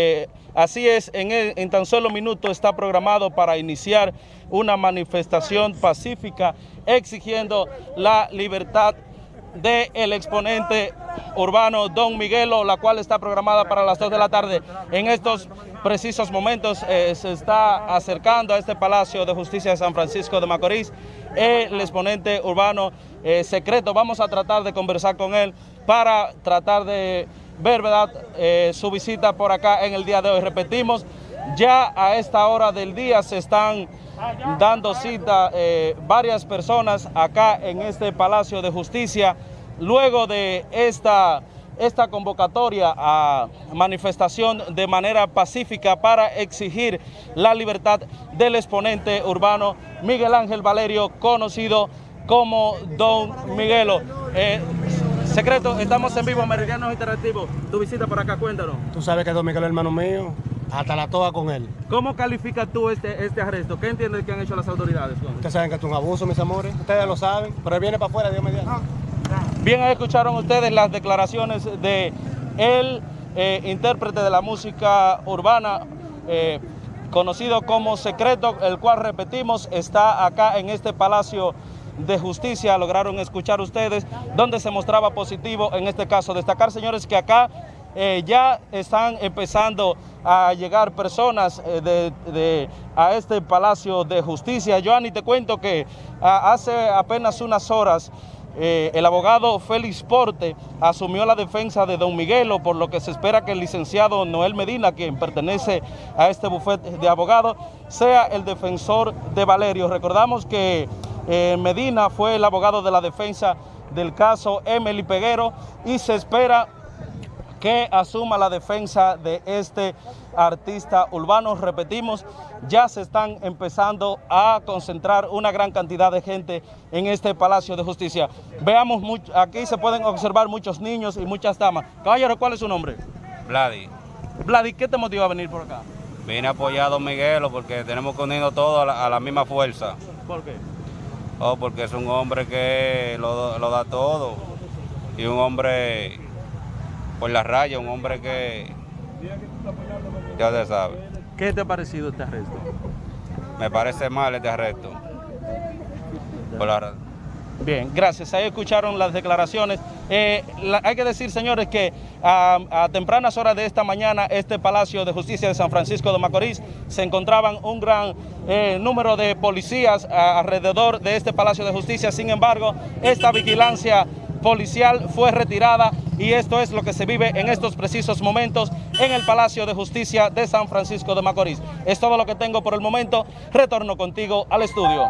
Eh, así es, en, en, tan solo minutos está programado para iniciar una manifestación pacífica exigiendo la libertad del exponente urbano Don Miguelo, la cual está programada para las 2 de la tarde. En estos precisos momentos eh, se está acercando a este Palacio de Justicia de San Francisco de Macorís el exponente urbano eh, secreto. Vamos a tratar de conversar con él para tratar de ver ¿verdad? Eh, su visita por acá en el día de hoy. Repetimos, ya a esta hora del día se están dando cita eh, varias personas acá en este Palacio de Justicia, luego de esta, esta convocatoria a manifestación de manera pacífica para exigir la libertad del exponente urbano Miguel Ángel Valerio, conocido como Don Miguelo. Eh, Secreto, estamos en vivo, Meridianos Interactivos. Tu visita por acá, cuéntanos. Tú sabes que Don Miguel es hermano mío, hasta la toa con él. ¿Cómo calificas tú este, este arresto? ¿Qué entiendes que han hecho las autoridades? Ustedes saben que es un abuso, mis amores. Ustedes lo saben, pero él viene para afuera, Dios mediante. Bien, escucharon ustedes las declaraciones de el eh, intérprete de la música urbana, eh, conocido como Secreto, el cual, repetimos, está acá en este Palacio de Justicia, lograron escuchar ustedes, donde se mostraba positivo en este caso. Destacar, señores, que acá eh, ya están empezando a llegar personas eh, de, a este Palacio de Justicia. Joanny, te cuento que hace apenas unas horas eh, el abogado Félix Porte asumió la defensa de don Miguelo, por lo que se espera que el licenciado Noel Medina, quien pertenece a este bufete de abogados, sea el defensor de Valerio. Recordamos que eh, Medina fue el abogado de la defensa del caso Emily Peguero y se espera que asuma la defensa de este artista urbano. Repetimos, ya se están empezando a concentrar una gran cantidad de gente en este Palacio de Justicia. Veamos, aquí se pueden observar muchos niños y muchas damas. Caballero, ¿cuál es su nombre? Vladi. Vladi, ¿qué te motiva a venir por acá? Vine a apoyar a Miguelo porque tenemos que unirnos todos a la, a la misma fuerza. ¿Por qué? Oh, porque es un hombre que lo, lo da todo y un hombre por la raya, un hombre que ya se sabe. ¿Qué te ha parecido este arresto? Me parece mal este arresto. Por la... Bien, gracias. Ahí escucharon las declaraciones. Eh, hay que decir, señores, que a, tempranas horas de esta mañana, este Palacio de Justicia de San Francisco de Macorís se encontraban un gran eh, número de policías alrededor de este Palacio de Justicia. Sin embargo, esta vigilancia policial fue retirada y esto es lo que se vive en estos precisos momentos en el Palacio de Justicia de San Francisco de Macorís. Es todo lo que tengo por el momento. Retorno contigo al estudio.